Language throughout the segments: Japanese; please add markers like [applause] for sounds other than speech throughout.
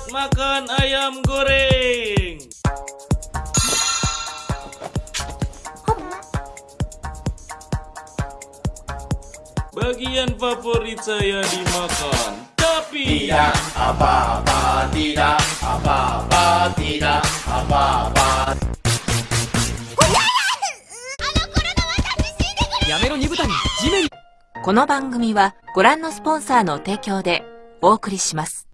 Selamat makan ayam goreng. Bagian favorit saya dimakan, tapi Tidak apa-apa, tidak apa-apa, tidak apa-apa. やめろ二豚に地面この番組はご覧のスポンサーの提供でお送りします。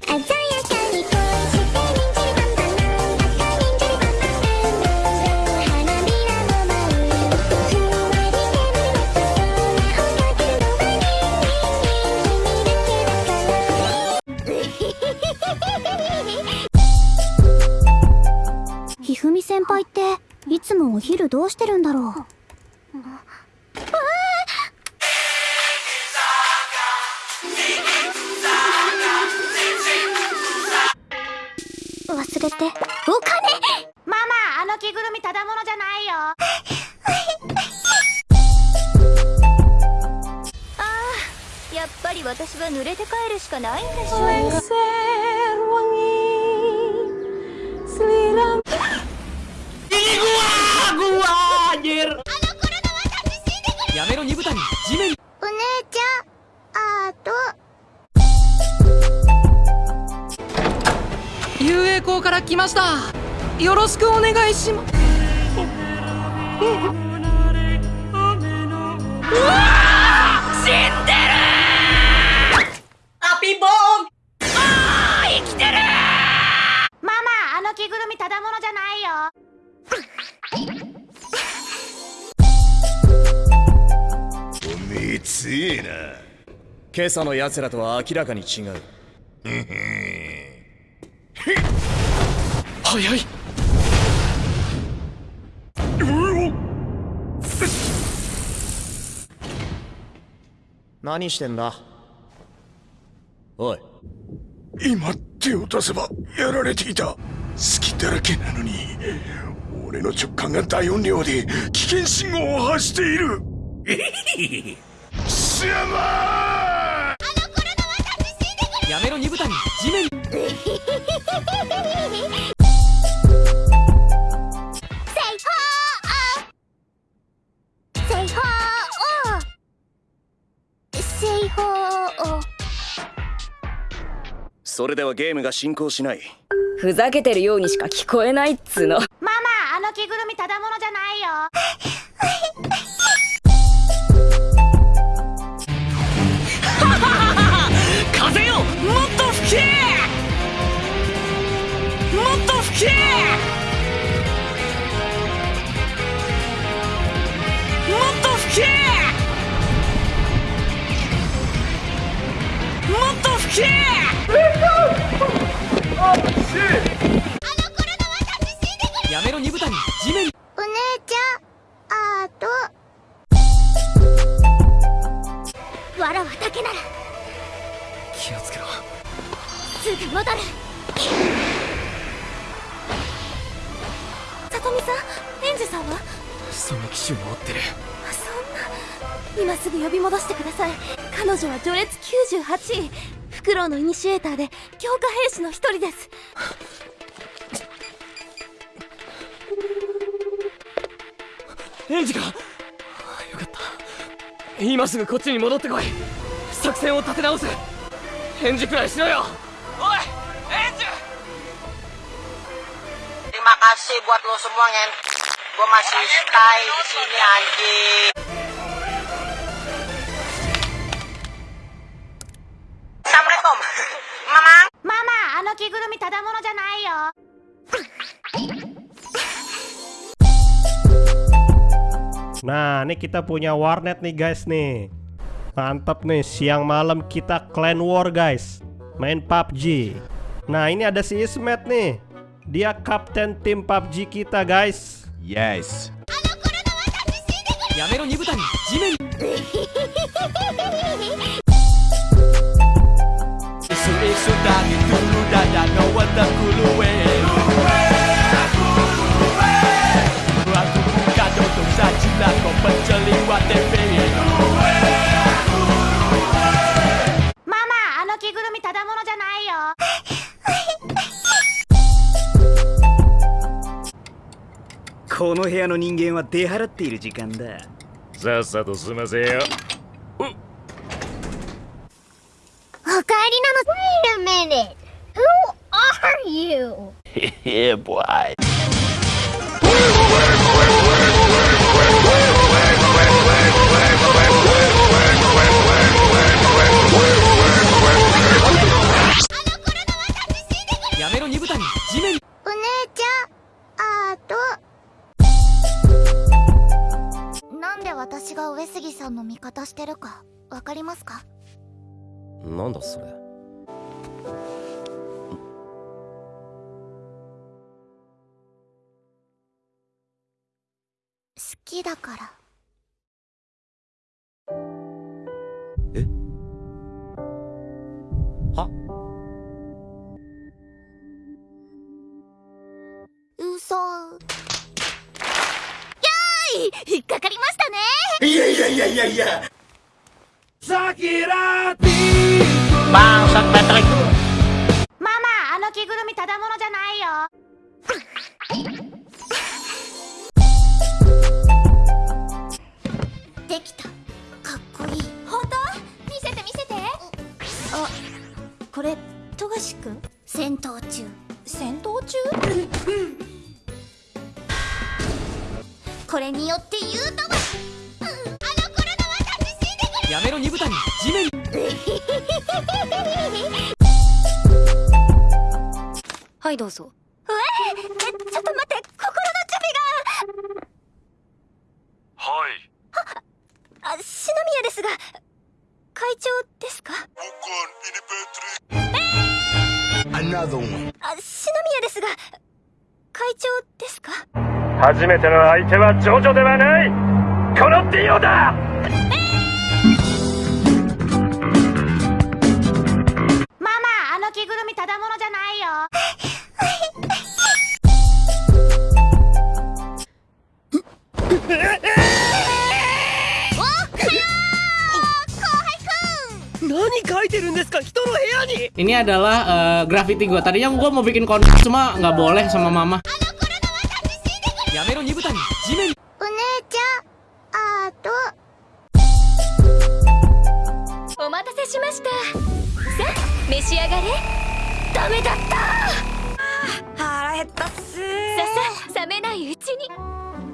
お昼どうしてるんだろう？忘れて。お金。ママ、あの着ぐるみただものじゃないよ。ああ、やっぱり私は濡れて帰るしかないんでしょうの二蓋に地面にお姉ちゃんアート遊泳校から来ました。よろしくお願いしまうわあ死んでるアピボーン。あー生きてるママあの着ぐるみただものじゃないよ。おめえ強えな。今朝の奴らとは明らかに違う。早い。何してんだ？おい。今手を出せばやられていた。隙だらけなのに俺の直感が大音量で危険信号を発している [laughs] 貴様やめろ二豚に地面製法を製法をそれではゲー。ムが進行しないふざけてるようにしか聞こえないっつーの。ママ、あの着ぐるみただものじゃないよ。わらは竹なら。気をつけろ。すぐ戻る。さとみさんエンジュさんは？その機種を追ってる。そんな。今すぐ呼び戻してください。彼女は序列98位。フクロウのイニシエーターで強化兵士の一人です。エンジかよかった。今すぐこっちに戻ってこい作戦を立て直す返事くらいしろよおいエンジ Terima kasih buat lo semua ngen. Gue masih stay di sini anjing. Assalamualaikum. [laughs] Mamang. ママ、あの着ぐるみただものじゃないよ。 Nah, ini kita punya warnet nih guys nih. Mantap nih, siang malam kita clan war guys. Main PUBG Nah ini ada si Ismet nih. Dia kapten tim PUBG kita guys. Yes. この部屋の人間は出払っている時間だ。さっさと済ませよ。お帰りなの Wait a minute Who are you? yeah boy やめろ二部谷。地面お姉ちゃんあとなんで私が上杉さんの味方してるかわかりますか？なんだそれ。好きだからいやいやいやいや。いや Bangsat Patrick ママあの着ぐるみただものじゃないよ。できた。かっこいい。本当？見せて見せて。あこれ富樫くん戦闘中。戦闘中？[laughs] これによって言うとばやめろ二部谷地面 [laughs] はいどうぞ。ええちょっと待って心の準備が。はい。あ篠宮ですが会長ですか？Another one. あ篠宮ですが会長ですか？初めての相手はジョジョではない。このディオだ いてるんですか人の部屋に Ini adalah eh, graffiti gue. Tadinya gue mau bikin konten cuma nggak boleh sama mama. やめろ二部谷地面お姉ちゃんあとお待たせしましたさあ召し上がれダメだった腹減ったっすささ冷めないうちに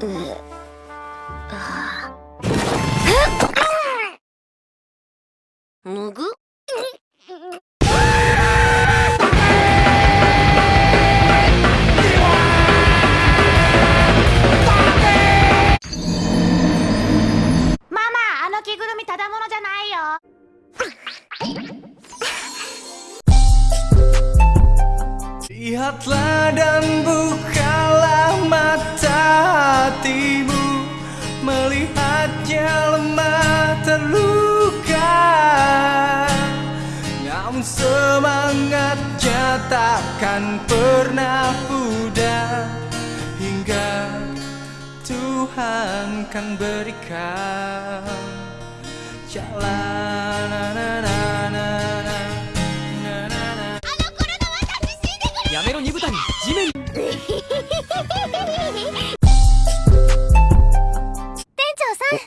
む takkan pernah pudar Hingga Tuhan kan berikan Jalan na, na, na, na, na, na, na. やめろ二部谷地面店長さん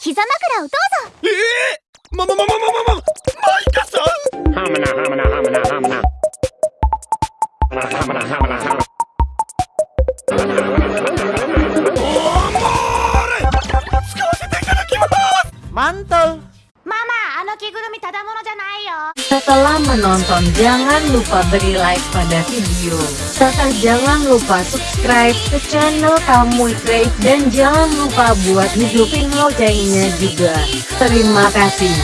膝枕をどうぞええまままままままマイカさんハムナハムナハムナハムナハムナハムナハムナマントママあの着ぐるみただものじゃない Setelah menonton jangan lupa beri like pada video. Serta jangan lupa subscribe ke channel Kamu Trade dan jangan lupa buat hidupin loncengnya juga. Terima kasih.